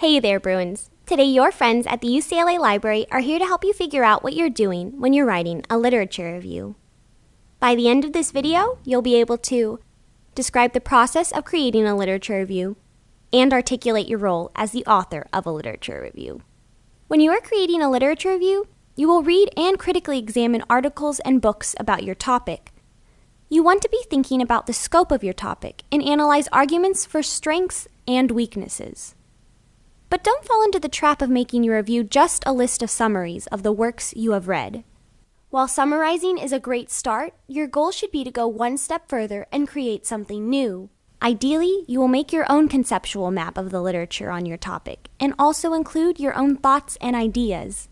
Hey there, Bruins. Today, your friends at the UCLA Library are here to help you figure out what you're doing when you're writing a literature review. By the end of this video, you'll be able to describe the process of creating a literature review and articulate your role as the author of a literature review. When you are creating a literature review, you will read and critically examine articles and books about your topic. You want to be thinking about the scope of your topic and analyze arguments for strengths and weaknesses. But don't fall into the trap of making your review just a list of summaries of the works you have read. While summarizing is a great start, your goal should be to go one step further and create something new. Ideally, you will make your own conceptual map of the literature on your topic and also include your own thoughts and ideas.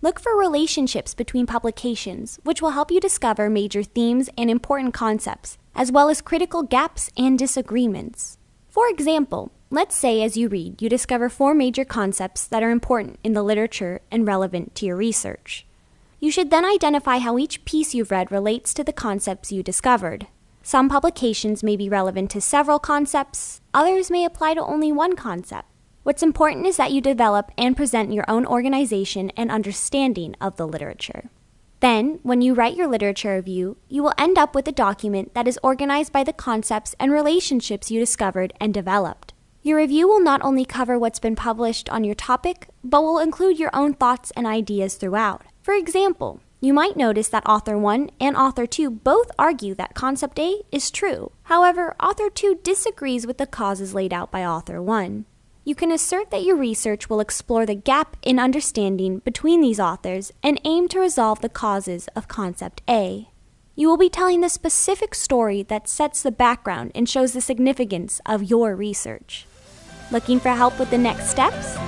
Look for relationships between publications, which will help you discover major themes and important concepts, as well as critical gaps and disagreements. For example, let's say as you read, you discover four major concepts that are important in the literature and relevant to your research. You should then identify how each piece you've read relates to the concepts you discovered. Some publications may be relevant to several concepts, others may apply to only one concept. What's important is that you develop and present your own organization and understanding of the literature. Then, when you write your literature review, you will end up with a document that is organized by the concepts and relationships you discovered and developed. Your review will not only cover what's been published on your topic, but will include your own thoughts and ideas throughout. For example, you might notice that author 1 and author 2 both argue that concept A is true. However, author 2 disagrees with the causes laid out by author 1. You can assert that your research will explore the gap in understanding between these authors and aim to resolve the causes of concept A. You will be telling the specific story that sets the background and shows the significance of your research. Looking for help with the next steps?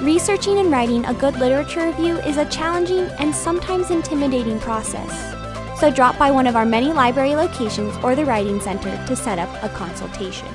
Researching and writing a good literature review is a challenging and sometimes intimidating process. So drop by one of our many library locations or the Writing Center to set up a consultation.